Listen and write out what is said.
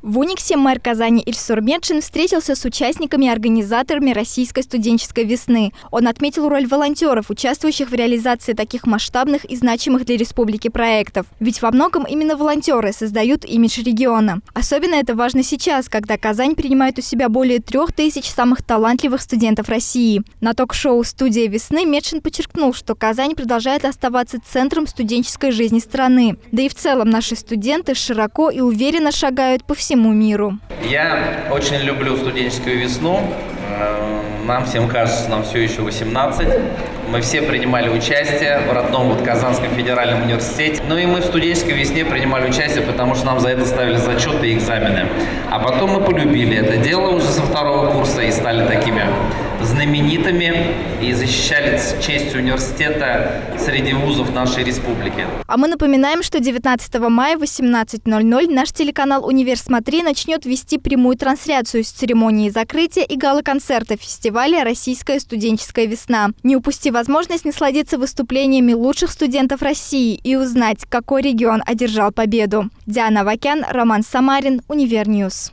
В Униксе мэр Казани Ильсур Медшин встретился с участниками и организаторами Российской студенческой весны. Он отметил роль волонтеров, участвующих в реализации таких масштабных и значимых для республики проектов. Ведь во многом именно волонтеры создают имидж региона. Особенно это важно сейчас, когда Казань принимает у себя более трех тысяч самых талантливых студентов России. На ток-шоу «Студия весны» Медшин подчеркнул, что Казань продолжает оставаться центром студенческой жизни страны. Да и в целом наши студенты широко и уверенно шагают по всему всему миру. Я очень люблю студенческую весну. Э, нам всем кажется, нам все еще 18. Мы все принимали участие в родном вот Казанском федеральном университете. Ну и мы в студенческой весне принимали участие, потому что нам за это ставили зачеты и экзамены. А потом мы полюбили это дело уже со второго курса и стали такими знаменитыми и защищали честь университета среди вузов нашей республики. А мы напоминаем, что 19 мая в 18.00 наш телеканал «Универ Смотри» начнет вести прямую трансляцию с церемонии закрытия и гала-концерта фестиваля «Российская студенческая весна». Не упусти возможность насладиться выступлениями лучших студентов России и узнать, какой регион одержал победу. Диана Вакян, Роман Самарин, Универньюз.